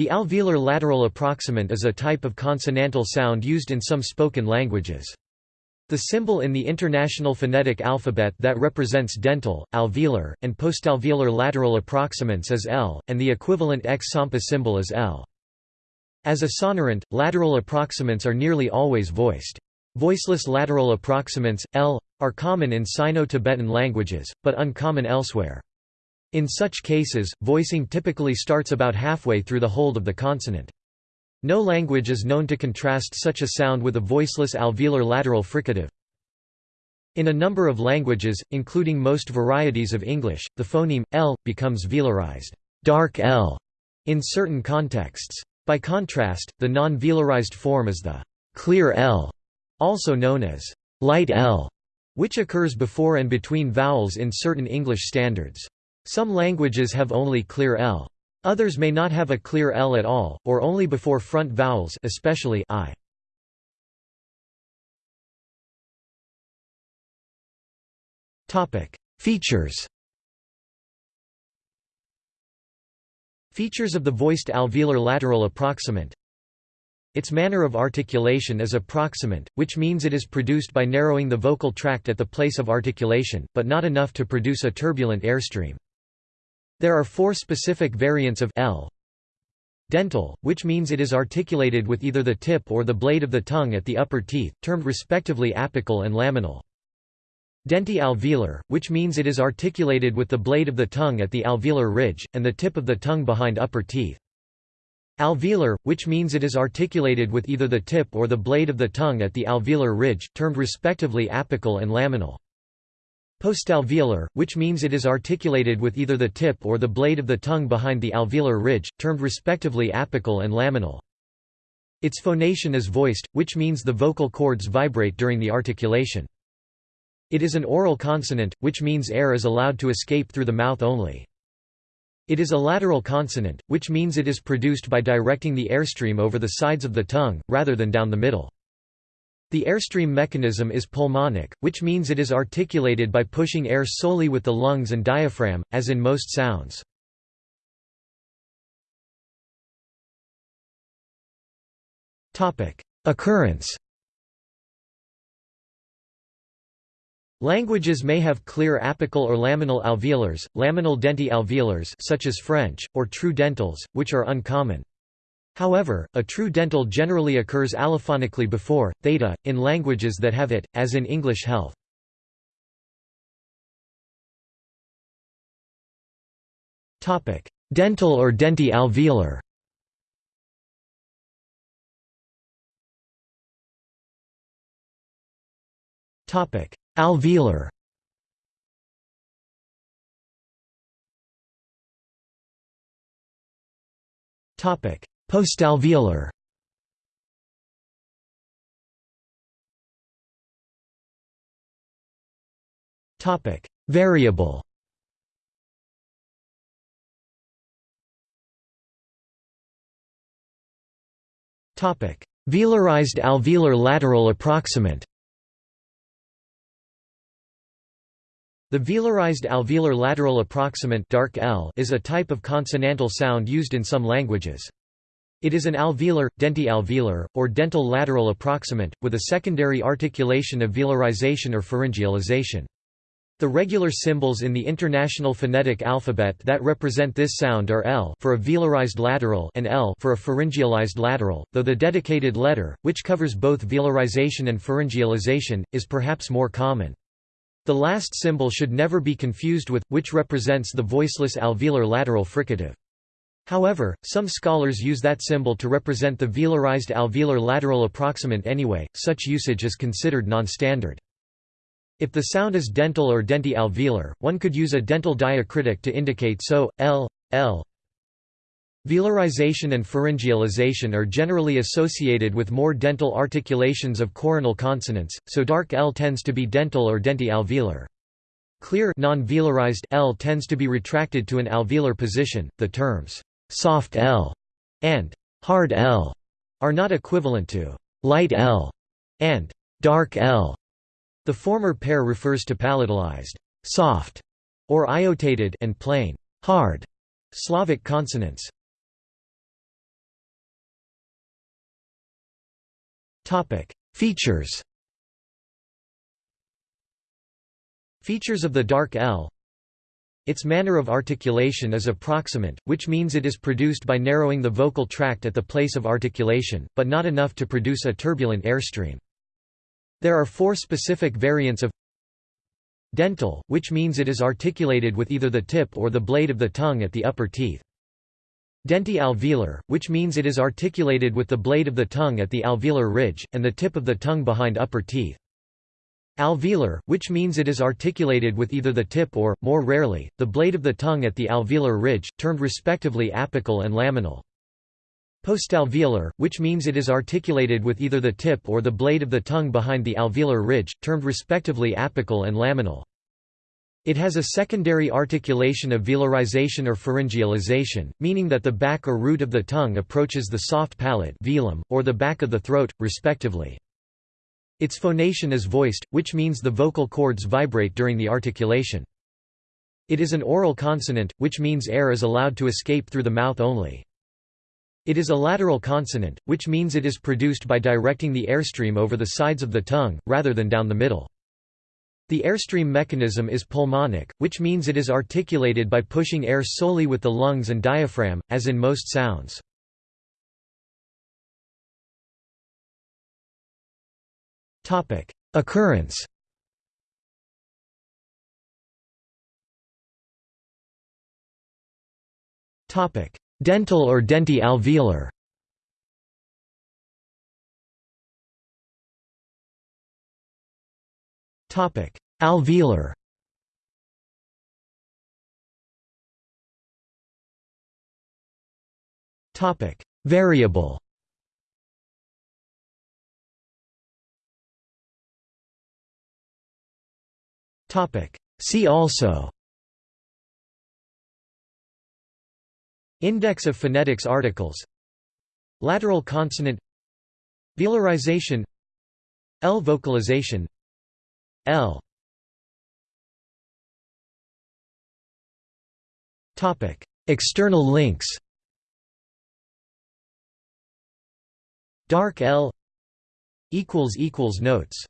The alveolar lateral approximant is a type of consonantal sound used in some spoken languages. The symbol in the International Phonetic Alphabet that represents dental, alveolar, and postalveolar lateral approximants is L, and the equivalent X-SAMPA symbol is L. As a sonorant, lateral approximants are nearly always voiced. Voiceless lateral approximants, L, are common in Sino-Tibetan languages, but uncommon elsewhere. In such cases, voicing typically starts about halfway through the hold of the consonant. No language is known to contrast such a sound with a voiceless alveolar lateral fricative. In a number of languages, including most varieties of English, the phoneme l becomes velarized dark l in certain contexts. By contrast, the non-velarized form is the clear l, also known as light l, which occurs before and between vowels in certain English standards. Some languages have only clear L. Others may not have a clear L at all, or only before front vowels especially I. Features Features of the voiced alveolar lateral approximant its manner of articulation is approximant, which means it is produced by narrowing the vocal tract at the place of articulation, but not enough to produce a turbulent airstream. There are four specific variants of L. Dental, which means it is articulated with either the tip or the blade of the tongue at the upper teeth, termed respectively apical and laminal. Denti-alveolar, which means it is articulated with the blade of the tongue at the alveolar ridge, and the tip of the tongue behind upper teeth. Alveolar, which means it is articulated with either the tip or the blade of the tongue at the alveolar ridge, termed respectively apical and laminal. Postalveolar, which means it is articulated with either the tip or the blade of the tongue behind the alveolar ridge, termed respectively apical and laminal. Its phonation is voiced, which means the vocal cords vibrate during the articulation. It is an oral consonant, which means air is allowed to escape through the mouth only. It is a lateral consonant, which means it is produced by directing the airstream over the sides of the tongue, rather than down the middle. The airstream mechanism is pulmonic, which means it is articulated by pushing air solely with the lungs and diaphragm, as in most sounds. Occurrence Languages may have clear apical or laminal alveolars, laminal denti alveolars such as French, or true dentals, which are uncommon. However, a true dental generally occurs allophonically before, theta, in languages that have it, as in English health. Dental or denti-alveolar Alveolar. Topic: Postalveolar Topic: Variable. Topic: Velarized alveolar lateral approximant. The velarized alveolar lateral approximant dark L is a type of consonantal sound used in some languages. It is an alveolar, denti-alveolar, or dental lateral approximant, with a secondary articulation of velarization or pharyngealization. The regular symbols in the International Phonetic Alphabet that represent this sound are L for a velarized lateral and L for a pharyngealized lateral, though the dedicated letter, which covers both velarization and pharyngealization, is perhaps more common. The last symbol should never be confused with, which represents the voiceless alveolar lateral fricative. However, some scholars use that symbol to represent the velarized alveolar lateral approximant anyway, such usage is considered non-standard. If the sound is dental or denti-alveolar, one could use a dental diacritic to indicate so, l, l. Velarization and pharyngealization are generally associated with more dental articulations of coronal consonants, so dark L tends to be dental or denti-alveolar. Clear non-velarized L tends to be retracted to an alveolar position. The terms soft L and hard L are not equivalent to light L and dark L. The former pair refers to palatalized soft or iotated and plain hard Slavic consonants. Topic: Features Features of the dark L its manner of articulation is approximant, which means it is produced by narrowing the vocal tract at the place of articulation, but not enough to produce a turbulent airstream. There are four specific variants of dental, which means it is articulated with either the tip or the blade of the tongue at the upper teeth. Denti-alveolar, which means it is articulated with the blade of the tongue at the alveolar ridge, and the tip of the tongue behind upper teeth. Alveolar, which means it is articulated with either the tip or, more rarely, the blade of the tongue at the alveolar ridge, termed respectively apical and laminal. Postalveolar, which means it is articulated with either the tip or the blade of the tongue behind the alveolar ridge, termed respectively apical and laminal. It has a secondary articulation of velarization or pharyngealization, meaning that the back or root of the tongue approaches the soft palate velum, or the back of the throat, respectively. Its phonation is voiced, which means the vocal cords vibrate during the articulation. It is an oral consonant, which means air is allowed to escape through the mouth only. It is a lateral consonant, which means it is produced by directing the airstream over the sides of the tongue, rather than down the middle. The airstream mechanism is pulmonic, which means it is articulated by pushing air solely with the lungs and diaphragm, as in most sounds. Occurrence. Topic: Dental or denti-alveolar. Topic: Alveolar. Topic: Variable. See also. Index of phonetics articles. Lateral consonant. Velarization. L vocalization. L. Topic. External links. Dark L. Equals equals notes